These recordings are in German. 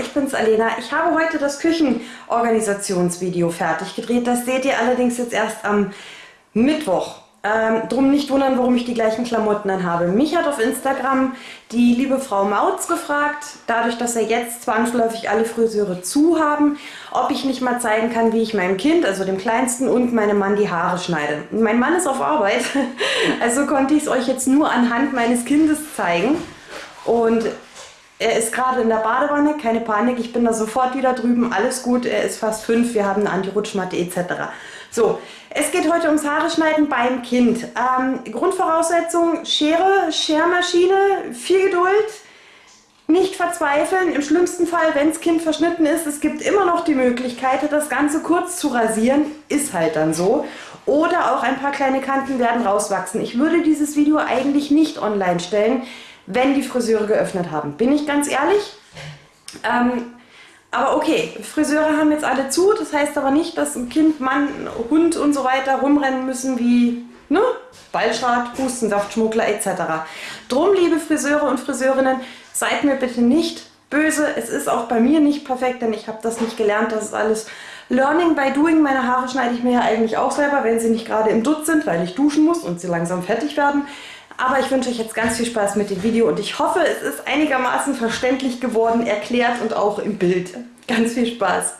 ich bin's Alena. Ich habe heute das Küchenorganisationsvideo fertig gedreht. Das seht ihr allerdings jetzt erst am Mittwoch. Ähm, drum nicht wundern, warum ich die gleichen Klamotten anhabe. Mich hat auf Instagram die liebe Frau Mautz gefragt, dadurch, dass er jetzt zwangsläufig alle Friseure zu haben, ob ich nicht mal zeigen kann, wie ich meinem Kind, also dem Kleinsten und meinem Mann die Haare schneide. Mein Mann ist auf Arbeit, also konnte ich es euch jetzt nur anhand meines Kindes zeigen. Und er ist gerade in der Badewanne, keine Panik, ich bin da sofort wieder drüben, alles gut, er ist fast fünf, wir haben eine Anti-Rutschmatte etc. So, es geht heute ums Haare schneiden beim Kind. Ähm, Grundvoraussetzung, Schere, Schermaschine, viel Geduld, nicht verzweifeln. Im schlimmsten Fall, wenn das Kind verschnitten ist, es gibt immer noch die Möglichkeit, das Ganze kurz zu rasieren, ist halt dann so. Oder auch ein paar kleine Kanten werden rauswachsen. Ich würde dieses Video eigentlich nicht online stellen, wenn die Friseure geöffnet haben. Bin ich ganz ehrlich? Ähm, aber okay, Friseure haben jetzt alle zu, das heißt aber nicht, dass ein Kind, Mann, Hund und so weiter rumrennen müssen wie ne? Ballschrat, Hustensaftschmuggler etc. Drum, liebe Friseure und Friseurinnen, seid mir bitte nicht böse. Es ist auch bei mir nicht perfekt, denn ich habe das nicht gelernt. Das ist alles Learning by Doing. Meine Haare schneide ich mir ja eigentlich auch selber, wenn sie nicht gerade im Dutt sind, weil ich duschen muss und sie langsam fertig werden. Aber ich wünsche euch jetzt ganz viel Spaß mit dem Video und ich hoffe, es ist einigermaßen verständlich geworden, erklärt und auch im Bild. Ganz viel Spaß!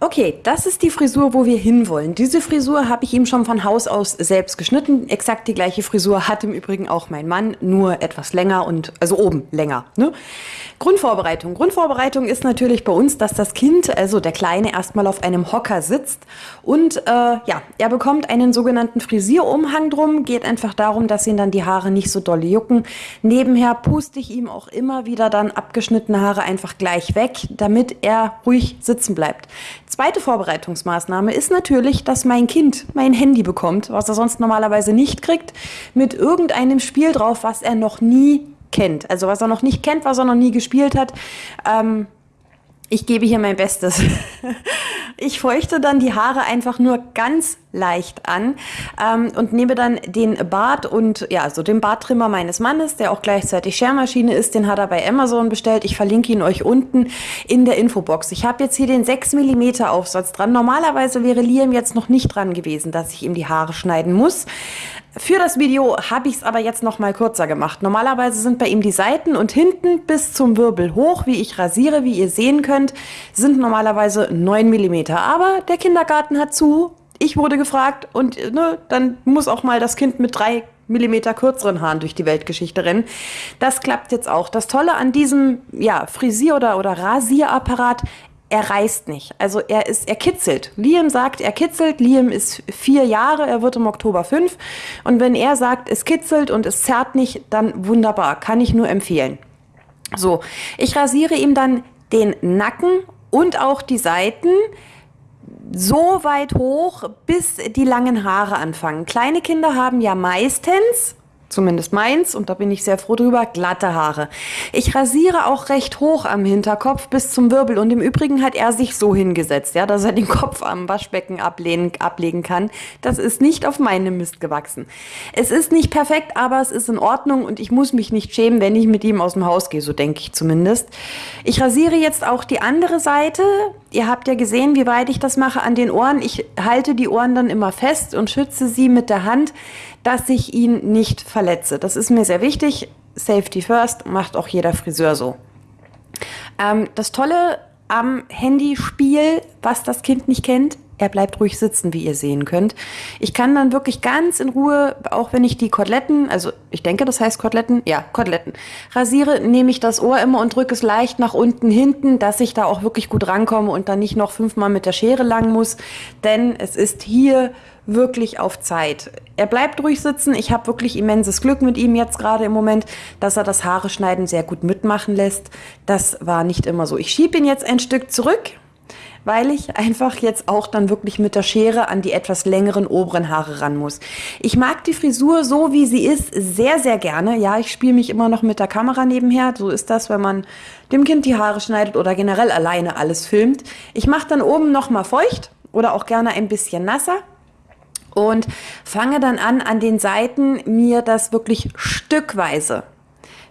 Okay, das ist die Frisur, wo wir hinwollen. Diese Frisur habe ich ihm schon von Haus aus selbst geschnitten. Exakt die gleiche Frisur hat im Übrigen auch mein Mann, nur etwas länger und also oben länger. Ne? Grundvorbereitung. Grundvorbereitung ist natürlich bei uns, dass das Kind, also der Kleine, erstmal auf einem Hocker sitzt und äh, ja, er bekommt einen sogenannten Frisierumhang drum. Geht einfach darum, dass ihn dann die Haare nicht so doll jucken. Nebenher puste ich ihm auch immer wieder dann abgeschnittene Haare einfach gleich weg, damit er ruhig sitzen bleibt. Zweite Vorbereitungsmaßnahme ist natürlich, dass mein Kind mein Handy bekommt, was er sonst normalerweise nicht kriegt, mit irgendeinem Spiel drauf, was er noch nie kennt. Also was er noch nicht kennt, was er noch nie gespielt hat. Ähm, ich gebe hier mein Bestes. Ich feuchte dann die Haare einfach nur ganz leicht an ähm, und nehme dann den Bart und ja, so den Barttrimmer meines Mannes, der auch gleichzeitig Schermaschine ist, den hat er bei Amazon bestellt. Ich verlinke ihn euch unten in der Infobox. Ich habe jetzt hier den 6 mm Aufsatz dran. Normalerweise wäre Liam jetzt noch nicht dran gewesen, dass ich ihm die Haare schneiden muss. Für das Video habe ich es aber jetzt noch mal kürzer gemacht. Normalerweise sind bei ihm die Seiten und hinten bis zum Wirbel hoch, wie ich rasiere, wie ihr sehen könnt, sind normalerweise 9 mm. Aber der Kindergarten hat zu, ich wurde gefragt und ne, dann muss auch mal das Kind mit 3 Millimeter kürzeren Haaren durch die Weltgeschichte rennen. Das klappt jetzt auch. Das Tolle an diesem ja, Frisier- oder, oder Rasierapparat, er reißt nicht. Also er ist, er kitzelt. Liam sagt, er kitzelt. Liam ist vier Jahre, er wird im Oktober fünf. Und wenn er sagt, es kitzelt und es zerrt nicht, dann wunderbar, kann ich nur empfehlen. So, ich rasiere ihm dann den Nacken und auch die Seiten so weit hoch, bis die langen Haare anfangen. Kleine Kinder haben ja meistens zumindest meins, und da bin ich sehr froh drüber, glatte Haare. Ich rasiere auch recht hoch am Hinterkopf bis zum Wirbel und im Übrigen hat er sich so hingesetzt, ja, dass er den Kopf am Waschbecken ablehnen, ablegen kann. Das ist nicht auf meinem Mist gewachsen. Es ist nicht perfekt, aber es ist in Ordnung und ich muss mich nicht schämen, wenn ich mit ihm aus dem Haus gehe, so denke ich zumindest. Ich rasiere jetzt auch die andere Seite. Ihr habt ja gesehen, wie weit ich das mache an den Ohren. Ich halte die Ohren dann immer fest und schütze sie mit der Hand, dass ich ihn nicht verletze. Das ist mir sehr wichtig. Safety first, macht auch jeder Friseur so. Ähm, das Tolle am Handyspiel, was das Kind nicht kennt, er bleibt ruhig sitzen, wie ihr sehen könnt. Ich kann dann wirklich ganz in Ruhe, auch wenn ich die Koteletten, also ich denke, das heißt Koteletten, ja, Koteletten, rasiere, nehme ich das Ohr immer und drücke es leicht nach unten hinten, dass ich da auch wirklich gut rankomme und dann nicht noch fünfmal mit der Schere lang muss, denn es ist hier wirklich auf Zeit. Er bleibt ruhig sitzen. Ich habe wirklich immenses Glück mit ihm jetzt gerade im Moment, dass er das Haare schneiden sehr gut mitmachen lässt. Das war nicht immer so. Ich schiebe ihn jetzt ein Stück zurück weil ich einfach jetzt auch dann wirklich mit der Schere an die etwas längeren oberen Haare ran muss. Ich mag die Frisur so, wie sie ist, sehr, sehr gerne. Ja, ich spiele mich immer noch mit der Kamera nebenher. So ist das, wenn man dem Kind die Haare schneidet oder generell alleine alles filmt. Ich mache dann oben noch mal feucht oder auch gerne ein bisschen nasser und fange dann an, an den Seiten mir das wirklich stückweise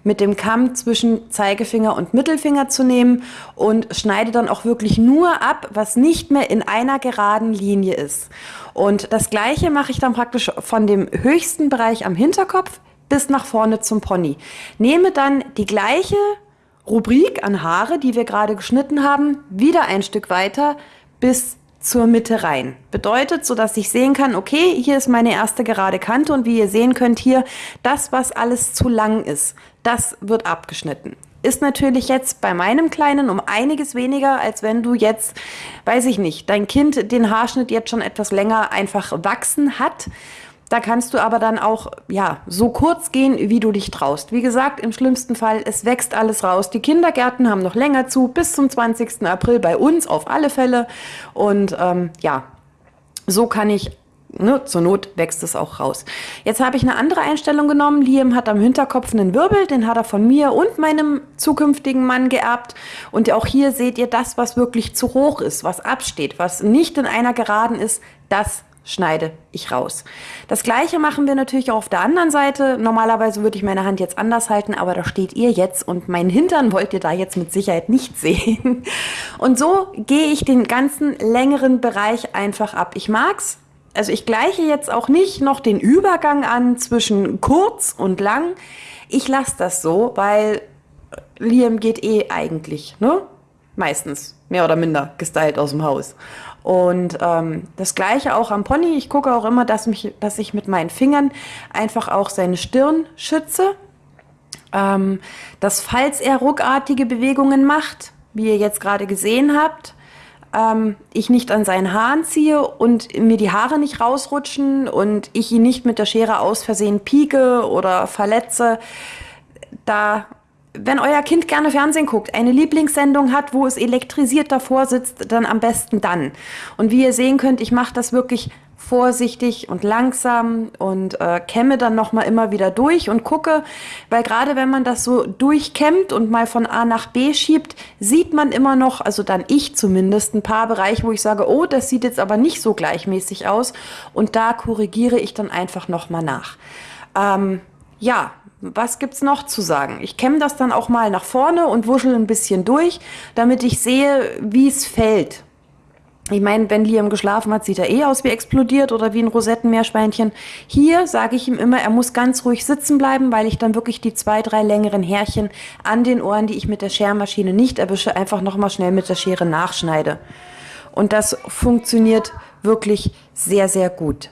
mit dem Kamm zwischen Zeigefinger und Mittelfinger zu nehmen und schneide dann auch wirklich nur ab, was nicht mehr in einer geraden Linie ist. Und das gleiche mache ich dann praktisch von dem höchsten Bereich am Hinterkopf bis nach vorne zum Pony. Nehme dann die gleiche Rubrik an Haare, die wir gerade geschnitten haben, wieder ein Stück weiter bis zur Mitte rein. Bedeutet, so dass ich sehen kann, okay, hier ist meine erste gerade Kante und wie ihr sehen könnt hier, das, was alles zu lang ist, das wird abgeschnitten. Ist natürlich jetzt bei meinem Kleinen um einiges weniger, als wenn du jetzt, weiß ich nicht, dein Kind den Haarschnitt jetzt schon etwas länger einfach wachsen hat da kannst du aber dann auch ja so kurz gehen, wie du dich traust. Wie gesagt, im schlimmsten Fall, es wächst alles raus. Die Kindergärten haben noch länger zu, bis zum 20. April bei uns auf alle Fälle. Und ähm, ja, so kann ich Ne, zur Not wächst es auch raus. Jetzt habe ich eine andere Einstellung genommen. Liam hat am Hinterkopf einen Wirbel, den hat er von mir und meinem zukünftigen Mann geerbt. Und auch hier seht ihr das, was wirklich zu hoch ist, was absteht, was nicht in einer Geraden ist, das schneide ich raus. Das gleiche machen wir natürlich auch auf der anderen Seite. Normalerweise würde ich meine Hand jetzt anders halten, aber da steht ihr jetzt und meinen Hintern wollt ihr da jetzt mit Sicherheit nicht sehen. Und so gehe ich den ganzen längeren Bereich einfach ab. Ich mag's. Also ich gleiche jetzt auch nicht noch den Übergang an zwischen kurz und lang. Ich lasse das so, weil Liam geht eh eigentlich, ne? Meistens, mehr oder minder, gestylt aus dem Haus. Und ähm, das gleiche auch am Pony. Ich gucke auch immer, dass, mich, dass ich mit meinen Fingern einfach auch seine Stirn schütze. Ähm, dass falls er ruckartige Bewegungen macht, wie ihr jetzt gerade gesehen habt, ähm, ich nicht an seinen Haaren ziehe und mir die Haare nicht rausrutschen und ich ihn nicht mit der Schere aus Versehen pieke oder verletze. Da wenn euer Kind gerne Fernsehen guckt, eine Lieblingssendung hat, wo es elektrisiert davor sitzt, dann am besten dann. Und wie ihr sehen könnt, ich mache das wirklich vorsichtig und langsam und äh, kämme dann noch mal immer wieder durch und gucke, weil gerade wenn man das so durchkämmt und mal von A nach B schiebt, sieht man immer noch, also dann ich zumindest, ein paar Bereiche, wo ich sage, oh, das sieht jetzt aber nicht so gleichmäßig aus und da korrigiere ich dann einfach noch mal nach. Ähm, ja, was gibt's noch zu sagen? Ich kämme das dann auch mal nach vorne und wuschel ein bisschen durch, damit ich sehe, wie es fällt. Ich meine, wenn Liam geschlafen hat, sieht er eh aus wie explodiert oder wie ein Rosettenmeerschweinchen. Hier sage ich ihm immer, er muss ganz ruhig sitzen bleiben, weil ich dann wirklich die zwei, drei längeren Härchen an den Ohren, die ich mit der Schermaschine nicht erwische, einfach nochmal schnell mit der Schere nachschneide. Und das funktioniert wirklich sehr, sehr gut.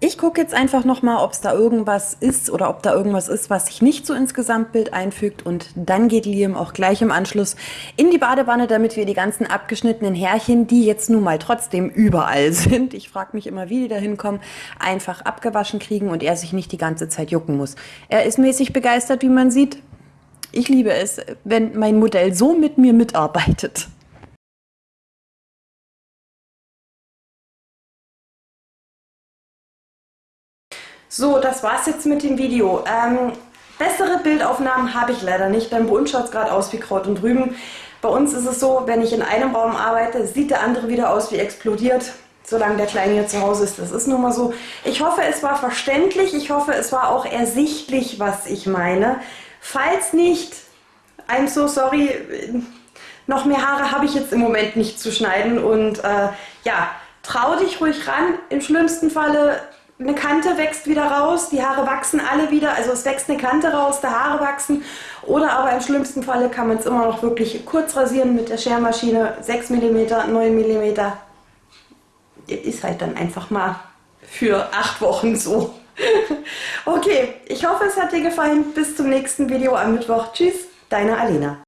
Ich gucke jetzt einfach nochmal, ob es da irgendwas ist oder ob da irgendwas ist, was sich nicht so ins Gesamtbild einfügt. Und dann geht Liam auch gleich im Anschluss in die Badewanne, damit wir die ganzen abgeschnittenen Härchen, die jetzt nun mal trotzdem überall sind, ich frage mich immer, wie die da hinkommen, einfach abgewaschen kriegen und er sich nicht die ganze Zeit jucken muss. Er ist mäßig begeistert, wie man sieht. Ich liebe es, wenn mein Modell so mit mir mitarbeitet. So, das war's jetzt mit dem Video. Ähm, bessere Bildaufnahmen habe ich leider nicht, denn bei uns schaut es gerade aus wie Kraut und Rüben. Bei uns ist es so, wenn ich in einem Raum arbeite, sieht der andere wieder aus wie explodiert, solange der Kleine hier zu Hause ist. Das ist nun mal so. Ich hoffe, es war verständlich. Ich hoffe, es war auch ersichtlich, was ich meine. Falls nicht, I'm so sorry, noch mehr Haare habe ich jetzt im Moment nicht zu schneiden. Und äh, ja, trau dich ruhig ran. Im schlimmsten Falle eine Kante wächst wieder raus, die Haare wachsen alle wieder, also es wächst eine Kante raus, die Haare wachsen. Oder aber im schlimmsten Falle kann man es immer noch wirklich kurz rasieren mit der Schermaschine, 6 mm, 9 mm. Ist halt dann einfach mal für 8 Wochen so. okay, ich hoffe es hat dir gefallen. Bis zum nächsten Video am Mittwoch. Tschüss, deine Alena.